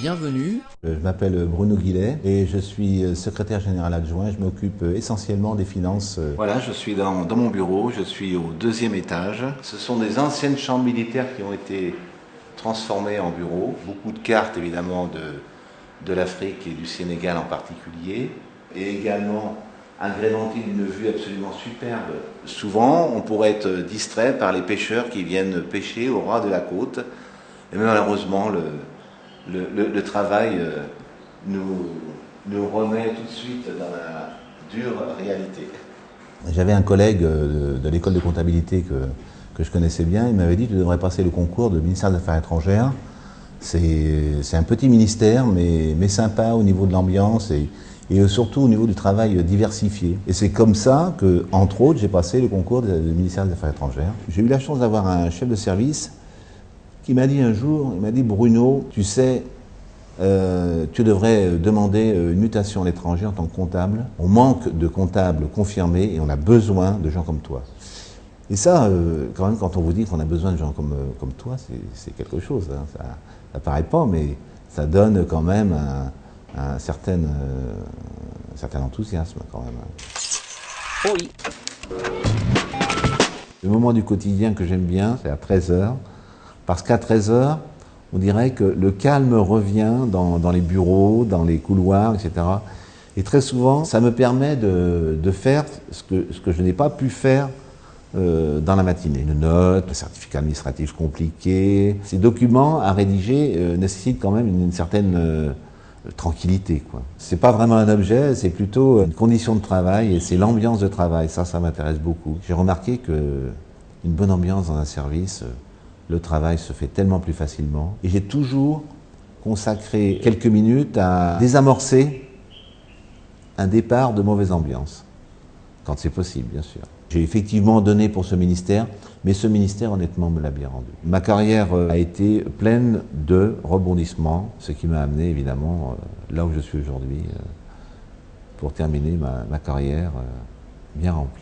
Bienvenue. Je m'appelle Bruno Guillet et je suis secrétaire général adjoint. Je m'occupe essentiellement des finances. Voilà, je suis dans, dans, mon bureau, je suis au deuxième étage. Ce sont des anciennes chambres militaires qui ont été transformées en bureaux. Beaucoup de cartes évidemment de, de l'Afrique et du Sénégal en particulier. Et également agrémenté d'une vue absolument superbe. Souvent, on pourrait être distrait par les pêcheurs qui viennent pêcher au ras de la côte. Et malheureusement, le, travail euh, nous, remet tout de suite dans la dure réalité. J'avais un collègue de, de l'école de comptabilité que, je connaissais bien, il m'avait dit tu devrais passer le concours de ministère des Affaires étrangères. C'est un petit ministère, mais, mais sympa au niveau de l'ambiance et surtout au niveau du travail diversifié. Et c'est comme ça que, entre autres, j'ai passé le concours du ministère des Affaires étrangères. J'ai eu la chance d'avoir un chef de service qui m'a dit un jour, il m'a dit Bruno, tu sais, euh, tu devrais demander une mutation à l'étranger en tant que comptable. On manque de comptables confirmés et on a besoin de gens comme toi. Et ça, euh, quand même, quand on vous dit qu'on a besoin de gens comme, euh, toi, c'est quelque chose. Hein. Ça ne paraît pas, mais ça donne quand même un, un, certain, euh, un certain enthousiasme quand même. Oh oui. Le moment du quotidien que j'aime bien, c'est à 13h. Parce qu'à 13h, on dirait que le calme revient dans, dans, les bureaux, dans les couloirs, etc. Et très souvent, ça me permet de, de faire ce que, ce que je n'ai pas pu faire euh, dans la matinée. Une note, un certificat administratif compliqué. Ces documents à rédiger euh, nécessitent quand même une, une certaine tranquillité. Ce n'est pas vraiment un objet, c'est plutôt une condition de travail et c'est l'ambiance de travail. Ça, ça m'intéresse beaucoup. J'ai remarqué que une bonne ambiance dans un service, le travail se fait tellement plus facilement. Et j'ai toujours consacré quelques minutes à désamorcer un départ de mauvaise ambiance, quand c'est possible, bien sûr. J'ai effectivement donné pour ce ministère, mais ce ministère, honnêtement, me l'a bien rendu. Ma carrière a été pleine de rebondissements, ce qui m'a amené, évidemment, là où je suis aujourd'hui, pour terminer ma, ma carrière bien remplie.